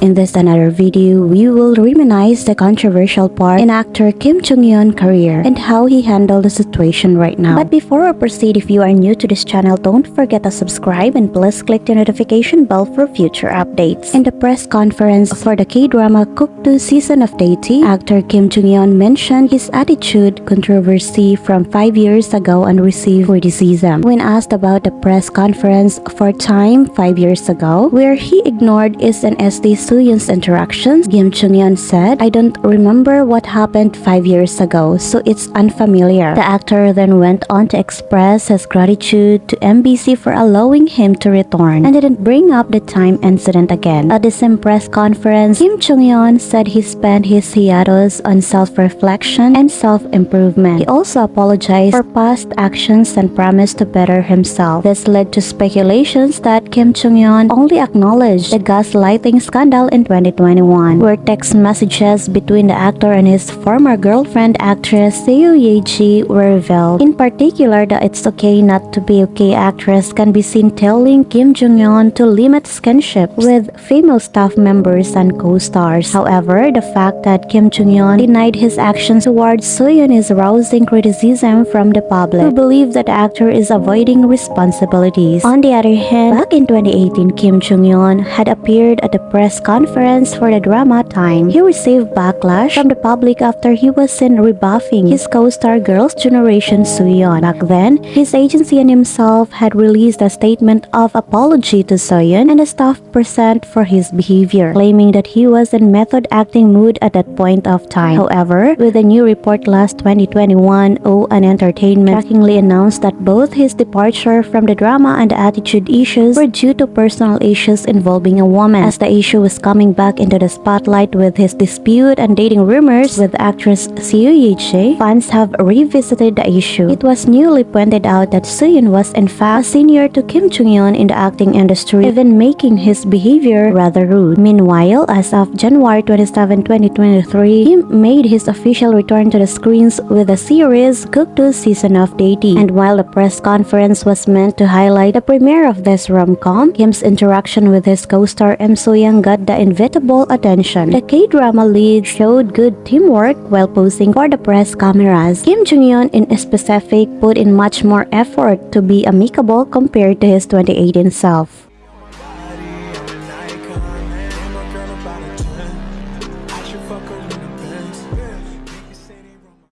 In this another video, we will reminisce the controversial part in actor Kim Jung-hyun career and how he handled the situation right now. But before we proceed, if you are new to this channel, don't forget to subscribe and please click the notification bell for future updates. In the press conference for the K-drama Kokdu season of Deity, actor Kim Jung-hyun mentioned his attitude controversy from 5 years ago and received criticism. When asked about the press conference for Time 5 years ago, where he ignored is an SD Seohyun's interactions, Kim Jung-hyun said, I don't remember what happened 5 years ago, so it's unfamiliar. The actor then went on to express his gratitude to MBC for allowing him to return and didn't bring up the time incident again. At the same press conference, Kim Jung-hyun said he spent his hiatus on self-reflection and self-improvement. He also apologized for past actions and promised to better himself. This led to speculations that Kim Jung-hyun only acknowledged the gaslighting scandal in 2021, where text messages between the actor and his former girlfriend actress Seo Ye-ji were revealed. In particular, the It's Okay Not to Be Okay actress can be seen telling Kim Jung-hyun to limit skinship with female staff members and co-stars. However, the fact that Kim Jung-hyun denied his actions towards Seohyun is rousing criticism from the public, who believe that the actor is avoiding responsibilities. On the other hand, back in 2018, Kim Jung-hyun had appeared at the press conference for the drama Time. He received backlash from the public after he was seen rebuffing his co-star Girls' Generation Seohyun. Back then, his agency and himself had released a statement of apology to Seohyun and the staff present for his behavior, claiming that he was in method acting mood at that point of time. However, with a new report last 2021, O and Entertainment shockingly announced that both his departure from the drama and the attitude issues were due to personal issues involving a woman. As the issue was coming back into the spotlight with his dispute and dating rumors with actress Seo Ye-ji, fans have revisited the issue. It was newly pointed out that Seohyun was in fact senior to Kim Jung-hyun in the acting industry, even making his behavior rather rude. Meanwhile, as of January 27, 2023, Kim made his official return to the screens with the series Kokdu Season of Deity. And while the press conference was meant to highlight the premiere of this rom-com, Kim's interaction with his co-star Im Soo-hyang got the inevitable attention. The K-drama lead showed good teamwork while posing for the press cameras. Kim Jung-hyun in specific put in much more effort to be amicable compared to his 2018 self.